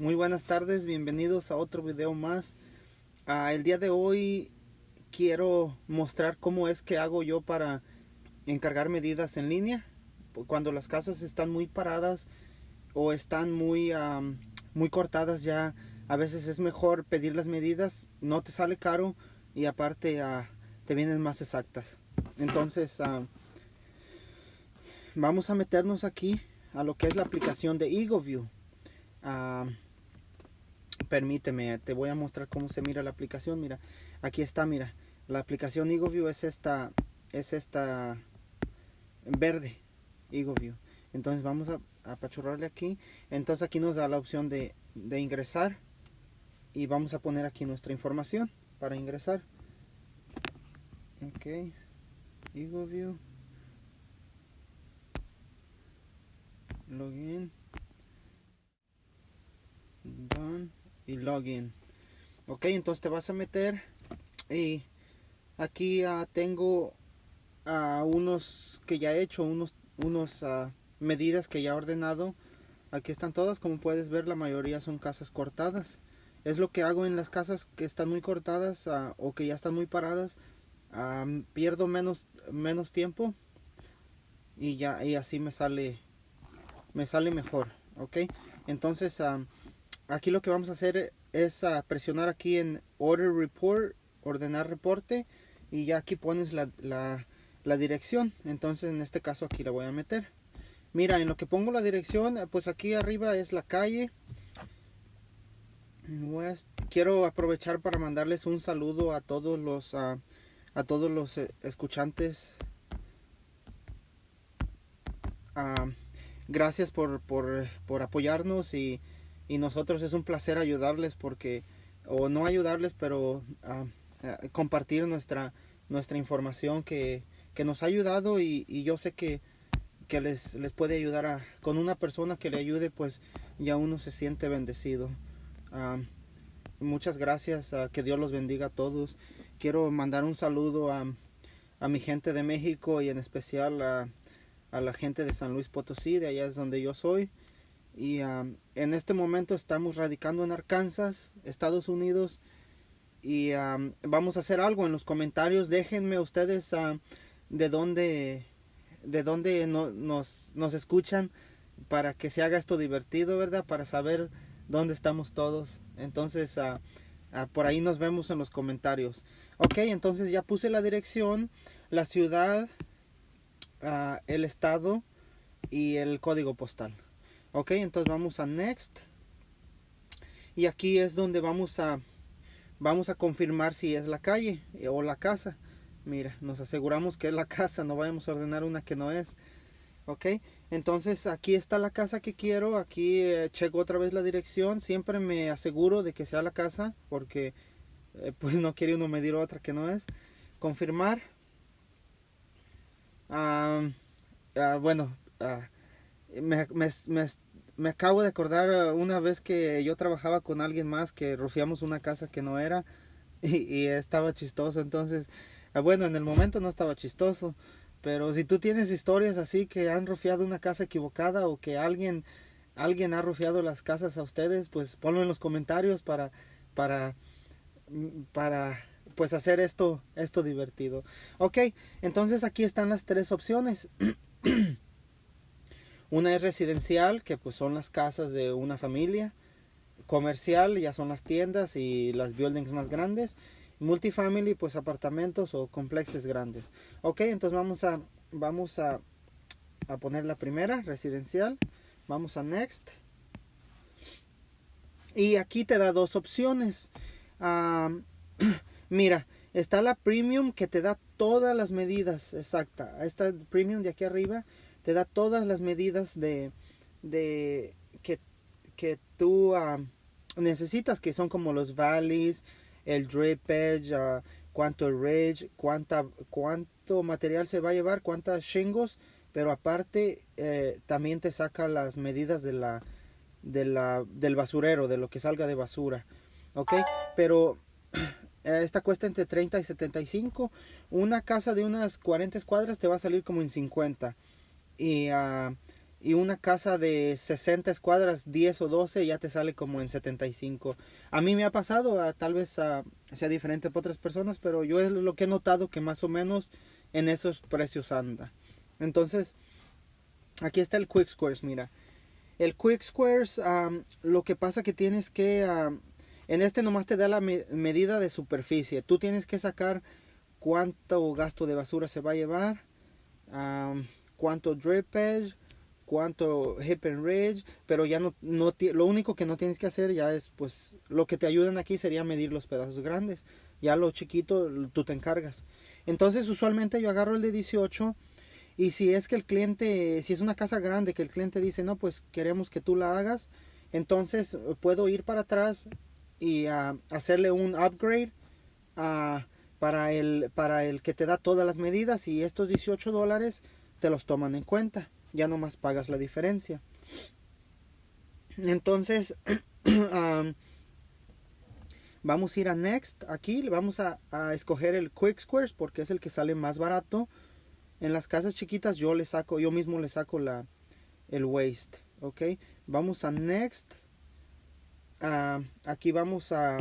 Muy buenas tardes, bienvenidos a otro video más. Ah, el día de hoy quiero mostrar cómo es que hago yo para encargar medidas en línea. Cuando las casas están muy paradas o están muy, muy cortadas ya, a veces es mejor pedir las medidas, no te sale caro y aparte ah, te vienen más exactas. Entonces, ah, vamos a meternos aquí a lo que es la aplicación de EagleView. Permíteme, te voy a mostrar cómo se mira la aplicación. Mira, aquí está, mira. La aplicación EagleView es esta, es esta verde, EagleView. Entonces vamos a apachurrarle aquí. Entonces aquí nos da la opción de, de ingresar. Y vamos a poner aquí nuestra información para ingresar. Ok. EagleView. Login. Done. Y login. Ok, entonces te vas a meter. Y aquí uh, tengo uh, unos que ya he hecho. Unos, unos uh, medidas que ya he ordenado. Aquí están todas. Como puedes ver, la mayoría son casas cortadas. Es lo que hago en las casas que están muy cortadas o que ya están muy paradas pierdo menos menos tiempo y ya y así me sale me sale mejor ok entonces aquí lo que vamos a hacer es presionar aquí en order report ordenar reporte y ya aquí pones la, dirección. Entonces en este caso aquí la voy a meter. Mira en lo que pongo la dirección pues aquí arriba es la calle. Quiero aprovechar para mandarles un saludo a todos los a todos los eh, escuchantes. Ah, gracias por, por, por apoyarnos y, y, nosotros es un placer ayudarles porque, o no ayudarles, pero uh, compartir nuestra, nuestra información que, que nos ha ayudado y, yo sé que, que les, les, puede ayudar a, con una persona que le ayude, pues ya uno se siente bendecido. Uh, muchas gracias, que Dios los bendiga a todos quiero mandar un saludo a, mi gente de México y en especial a, la gente de San Luis Potosí, de allá es donde yo soy. Y um, en este momento estamos radicando en Arkansas, Estados Unidos. Y um, vamos a hacer algo en los comentarios. Déjenme ustedes de dónde, de dónde nos, nos escuchan para que se haga esto divertido, ¿verdad? Para saber dónde estamos todos. Entonces, uh, uh, por ahí nos vemos en los comentarios. Ok, entonces ya puse la dirección, la ciudad, uh, el estado y el código postal. Ok, entonces vamos a Next. Y aquí es donde vamos a, vamos a confirmar si es la calle o la casa. Mira, nos aseguramos que es la casa, no vayamos a ordenar una que no es. Ok, entonces aquí está la casa que quiero, aquí eh, checo otra vez la dirección, siempre me aseguro de que sea la casa porque eh, pues no quiere uno medir otra que no es. Confirmar. Ah, bueno, ah, me, me, me, acabo de acordar una vez que yo trabajaba con alguien más que rufiamos una casa que no era y, estaba chistoso. Entonces, ah, bueno, en el momento no estaba chistoso. Pero si tú tienes historias así que han rufiado una casa equivocada o que alguien, alguien ha rufiado las casas a ustedes, pues ponlo en los comentarios para, para para pues hacer esto esto divertido ok entonces aquí están las tres opciones una es residencial que pues son las casas de una familia. Comercial ya son las tiendas y las buildings más grandes. Multifamily pues apartamentos o complexes grandes. Ok entonces vamos a vamos a, a poner la primera residencial. Vamos a next. Y aquí te da dos opciones. Mira, está la premium que te da todas las medidas exacta. Esta premium de aquí arriba te da todas las medidas de, de que, que tú necesitas, que son como los valleys, el drippage, uh, cuánto ridge, cuánta, cuánto material se va a llevar, cuántas shingles, pero aparte eh, también te saca las medidas de la, de la, del basurero, de lo que salga de basura. ¿ok? Pero esta cuesta entre 30 y 75. Una casa de unas 40 cuadras te va a salir como en 50. Y, uh, una casa de 60 escuadras, 10 o 12, ya te sale como en 75. A mí me ha pasado, tal vez sea diferente para otras personas, pero yo es lo que he notado que más o menos en esos precios anda. Entonces, aquí está el Quick Squares, mira. El Quick Squares, lo que pasa que tienes que, en este nomás te da la medida de superficie. Tú tienes que sacar cuánto gasto de basura se va a llevar, cuánto drippage, cuánto hip and ridge, pero ya no, no lo único que no tienes que hacer ya es pues lo que te ayudan aquí sería medir los pedazos grandes. Ya lo chiquito tú te encargas. Entonces usualmente yo agarro el de 18 y si es que el cliente, si es una casa grande que el cliente dice, no, pues queremos que tú la hagas, entonces puedo ir para atrás y uh, hacerle un upgrade uh, para, el, para el que te da todas las medidas y estos 18 dólares te los toman en cuenta. Ya nomás pagas la diferencia. Entonces, vamos a ir a Next. Aquí vamos a, a escoger el Quick Squares porque es el que sale más barato en las casas chiquitas yo le saco, yo mismo le saco la, el waste. Ok, vamos a next. Aquí vamos a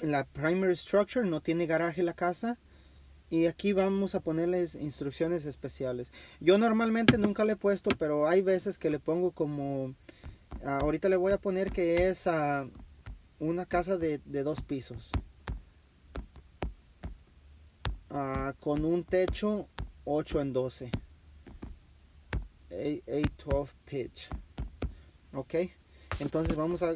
la primary structure, no tiene garaje la casa. Y aquí vamos a ponerles instrucciones especiales. Yo normalmente nunca le he puesto, pero hay veces que le pongo como... Ah, ahorita le voy a poner que es a una casa de, de dos pisos. Ah, con un techo 8 en 12. 8-12 pitch. Ok. Entonces vamos a,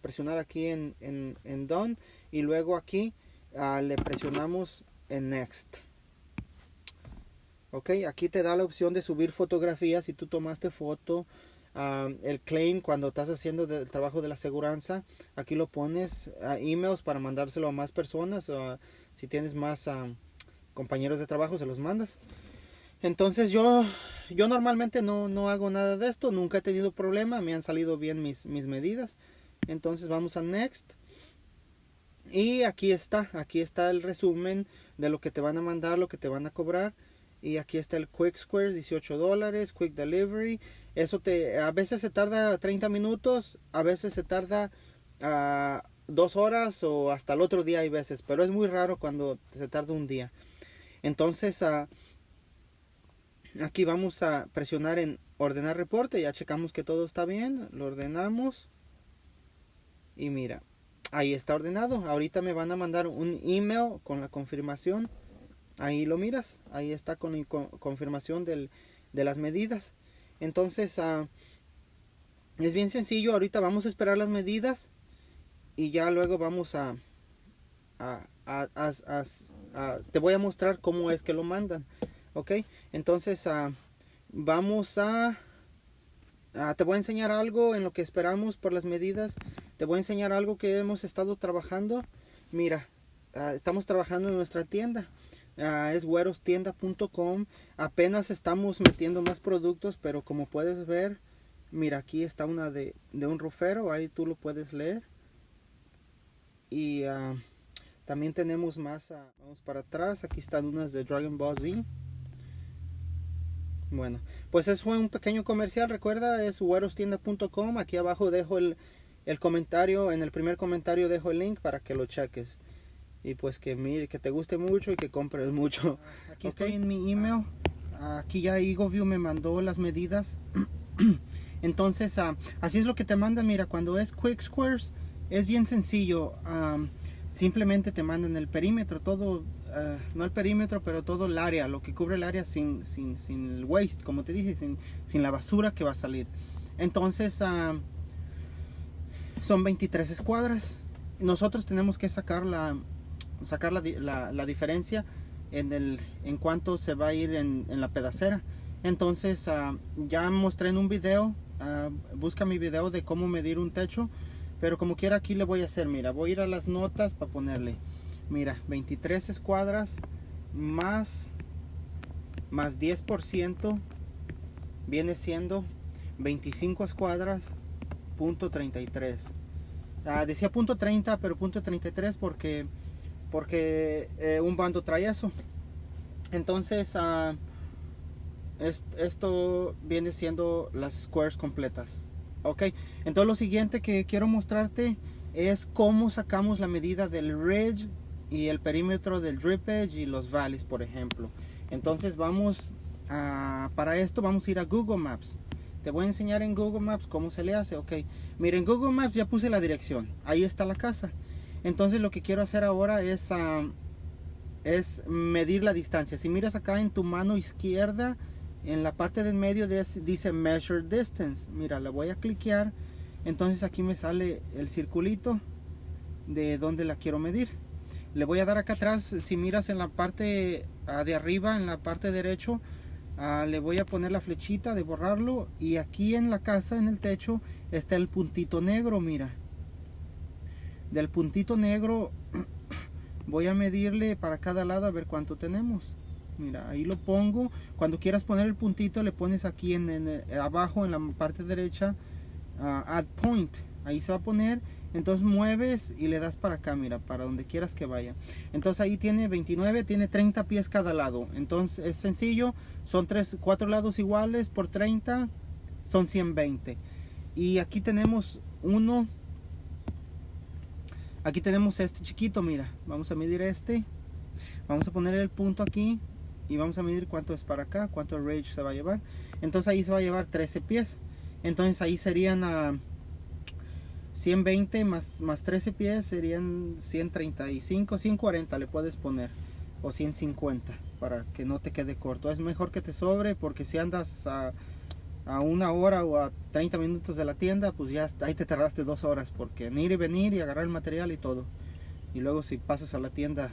presionar aquí en, en, Done y luego aquí ah, le presionamos en Next. Ok, aquí te da la opción de subir fotografías si tú tomaste foto. Ah, el claim cuando estás haciendo el trabajo de la aseguranza, aquí lo pones a emails para mandárselo a más personas. Si tienes más compañeros de trabajo, se los mandas. Entonces yo, yo normalmente no, no hago nada de esto, nunca he tenido problema, me han salido bien mis, mis medidas. Entonces vamos a Next. Y aquí está, aquí está el resumen de lo que te van a mandar, lo que te van a cobrar. Y aquí está el Quick Squares, 18 dólares, Quick Delivery. Eso te, a veces se tarda 30 minutos, a veces se tarda uh, dos horas o hasta el otro día hay veces, pero es muy raro cuando se tarda un día. Entonces ah, aquí vamos a presionar en ordenar reporte, ya checamos que todo está bien, lo ordenamos y mira, ahí está ordenado. Ahorita me van a mandar un email con la confirmación. Ahí lo miras, ahí está con la confirmación de las medidas. Entonces, uh, es bien sencillo. Ahorita vamos a esperar las medidas y ya luego vamos a, te voy a mostrar cómo es que lo mandan ok entonces ah, vamos a te voy a enseñar algo en lo que esperamos por las medidas te voy a enseñar algo que hemos estado trabajando. Mira ah, estamos trabajando en nuestra tienda. Uh, es güerostienda.com apenas estamos metiendo más productos pero como puedes ver mira aquí está una de, un rufero ahí tú lo puedes leer. Y uh, también tenemos más, vamos para atrás, aquí están unas de Dragon Ball Z. Bueno, pues eso fue un pequeño comercial, recuerda, es huerostienda.com, aquí abajo dejo el, el, comentario, en el primer comentario dejo el link para que lo cheques. Y pues que, mire, que te guste mucho y que compres mucho. Aquí estoy en mi email, aquí ya EgoView me mandó las medidas. Entonces, uh, así es lo que te manda, mira, cuando es Quick Squares, es bien sencillo. simplemente te mandan el perímetro, todo, ah, no el perímetro, pero todo el área, lo que cubre el área sin, sin, sin el waste, como te dije, sin, sin, la basura que va a salir. Entonces, son 23 escuadras. Nosotros tenemos que sacar la, sacar la, la, diferencia en, el, en cuanto se va a ir en, en la pedacera. Entonces, ya mostré en un video, busca mi video de cómo medir un techo pero como quiera aquí le voy a hacer mira voy a ir a las notas para ponerle mira 23 escuadras más más 10% viene siendo 25 escuadras punto 33 ah, decía punto 30 pero punto 33 porque porque eh, un bando trae eso entonces ah, esto viene siendo las squares completas. Ok, entonces lo siguiente que quiero mostrarte es cómo sacamos la medida del ridge y el perímetro del drip edge y los valleys, por ejemplo. Entonces vamos a, para esto vamos a ir a Google Maps. Te voy a enseñar en Google Maps cómo se le hace. Ok, miren, Google Maps ya puse la dirección. Ahí está la casa. Entonces lo que quiero hacer ahora es, es medir la distancia. Si miras acá en tu mano izquierda, en la parte del medio dice Measure Distance. Mira, la voy a cliquear. Entonces aquí me sale el circulito de donde la quiero medir. Le voy a dar acá atrás. Si miras en la parte ah, de arriba, en la parte derecho, Ah, le voy a poner la flechita de borrarlo y aquí en la casa en el techo está el puntito negro mira. Del puntito negro voy a medirle para cada lado a ver cuánto tenemos. Mira ahí lo pongo. Cuando quieras poner el puntito le pones aquí en, abajo en la parte derecha uh, add point ahí se va a poner entonces mueves y le das para acá mira para donde quieras que vaya. Entonces ahí tiene 29 tiene 30 pies cada lado. Entonces es sencillo son tres cuatro lados iguales por 30 son 120 y aquí tenemos uno. Aquí tenemos este chiquito mira vamos a medir este. Vamos a poner el punto aquí y vamos a medir cuánto es para acá cuánto range se va a llevar. Entonces ahí se va a llevar 13 pies. Entonces ahí serían a 120 más, más 13 pies serían 135, 140 le puedes poner o 150 para que no te quede corto. Es mejor que te sobre porque si andas a, a una hora o a 30 minutos de la tienda, pues ya ahí te tardaste dos horas porque en ir y venir y agarrar el material y todo. Y luego si pasas a la tienda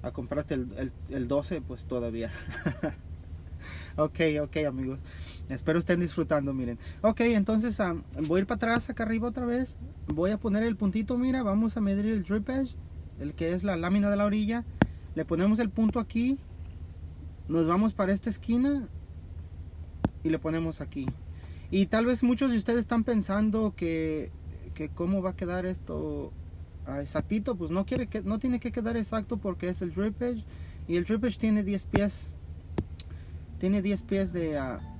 a comprarte el, el, el 12, pues todavía. ok, ok amigos. Espero estén disfrutando, miren. Ok, entonces voy a ir para atrás, acá arriba otra vez. Voy a poner el puntito, mira, vamos a medir el drip edge, el que es la lámina de la orilla. Le ponemos el punto aquí. Nos vamos para esta esquina y le ponemos aquí. Y tal vez muchos de ustedes están pensando que, que cómo va a quedar esto ah, exactito. Pues no, quiere que, no tiene que quedar exacto porque es el drip edge. Y el drip edge tiene 10 pies. Tiene 10 pies de... Uh,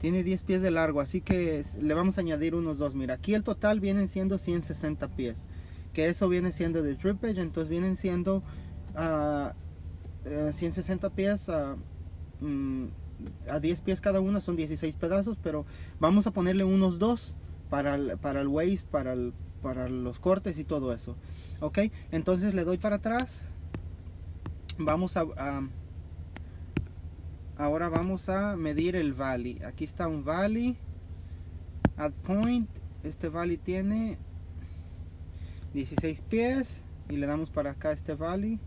Tiene 10 pies de largo, así que le vamos a añadir unos dos. Mira, aquí el total vienen siendo 160 pies. Que eso viene siendo de drippage, entonces vienen siendo 160 ah, eh, pies mm, a, 10 pies cada uno, son 16 pedazos, pero vamos a ponerle unos dos para el, para el waist, para, para los cortes y todo eso. Ok, entonces le doy para atrás. Vamos a ahora vamos a medir el valley. Aquí está un valley. At point este valley tiene 16 pies y le damos para acá este valley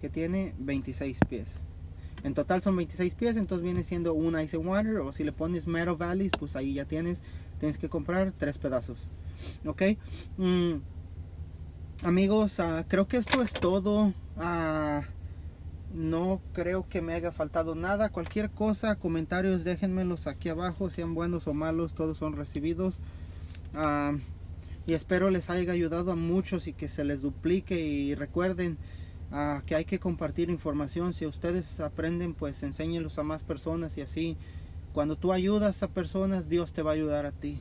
que tiene 26 pies. En total son 26 pies entonces viene siendo un ice and water o si le pones metal valleys pues ahí ya tienes tienes que comprar tres pedazos. Ok mm, amigos uh, creo que esto es todo. Uh, no creo que me haya faltado nada. Cualquier cosa, comentarios, déjenmelos aquí abajo, sean buenos o malos, todos son recibidos. Ah, y espero les haya ayudado a muchos y que se les duplique. Y recuerden ah, que hay que compartir información. Si ustedes aprenden, pues enséñenlos a más personas y así. Cuando tú ayudas a personas, Dios te va a ayudar a ti.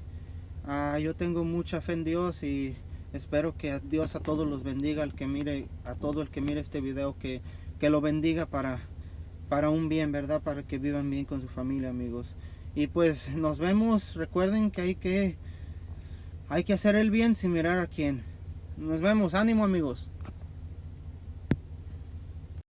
Ah, yo tengo mucha fe en Dios y espero que Dios a todos los bendiga, al que mire, a todo el que mire este video, que que lo bendiga para, para un bien, ¿verdad? Para que vivan bien con su familia, amigos. Y pues nos vemos. Recuerden que hay que, hay que hacer el bien sin mirar a quién. Nos vemos. Ánimo, amigos.